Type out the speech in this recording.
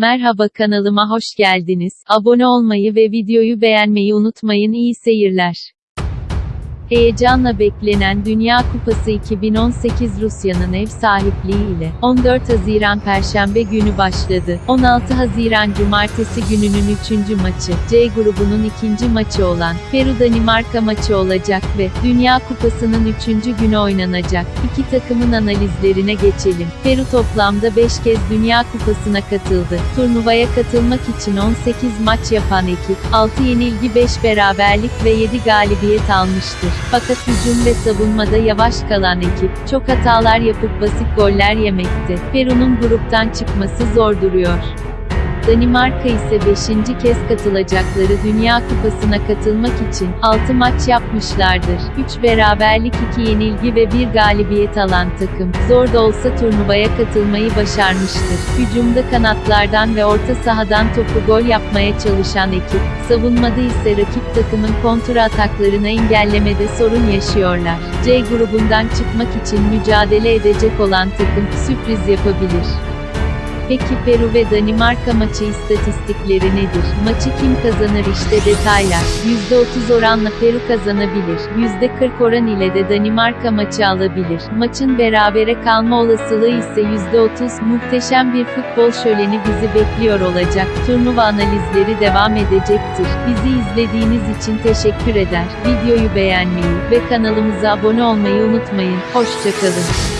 Merhaba kanalıma hoş geldiniz. Abone olmayı ve videoyu beğenmeyi unutmayın. İyi seyirler. Heyecanla beklenen Dünya Kupası 2018 Rusya'nın ev sahipliği ile 14 Haziran Perşembe günü başladı. 16 Haziran Cumartesi gününün 3. maçı, C grubunun ikinci maçı olan Peru-Danimarka maçı olacak ve Dünya Kupası'nın 3. günü oynanacak. İki takımın analizlerine geçelim. Peru toplamda 5 kez Dünya Kupası'na katıldı. Turnuvaya katılmak için 18 maç yapan ekip, 6 yenilgi 5 beraberlik ve 7 galibiyet almıştır. Fakat hücum ve savunmada yavaş kalan ekip, çok hatalar yapıp basit goller yemekte. Peru'nun gruptan çıkması zor duruyor. Danimarka ise 5. kez katılacakları Dünya Kupası'na katılmak için 6 maç yapmışlardır. 3 beraberlik 2 yenilgi ve 1 galibiyet alan takım, zor da olsa turnuvaya katılmayı başarmıştır. Hücumda kanatlardan ve orta sahadan topu gol yapmaya çalışan ekip, savunmada ise rakip takımın kontra ataklarını engellemede sorun yaşıyorlar. C grubundan çıkmak için mücadele edecek olan takım, sürpriz yapabilir. Peki Peru ve Danimarka maçı istatistikleri nedir? Maçı kim kazanır işte detaylar. %30 oranla Peru kazanabilir. %40 oran ile de Danimarka maçı alabilir. Maçın berabere kalma olasılığı ise %30. Muhteşem bir futbol şöleni bizi bekliyor olacak. Turnuva analizleri devam edecektir. Bizi izlediğiniz için teşekkür eder. Videoyu beğenmeyi ve kanalımıza abone olmayı unutmayın. Hoşçakalın.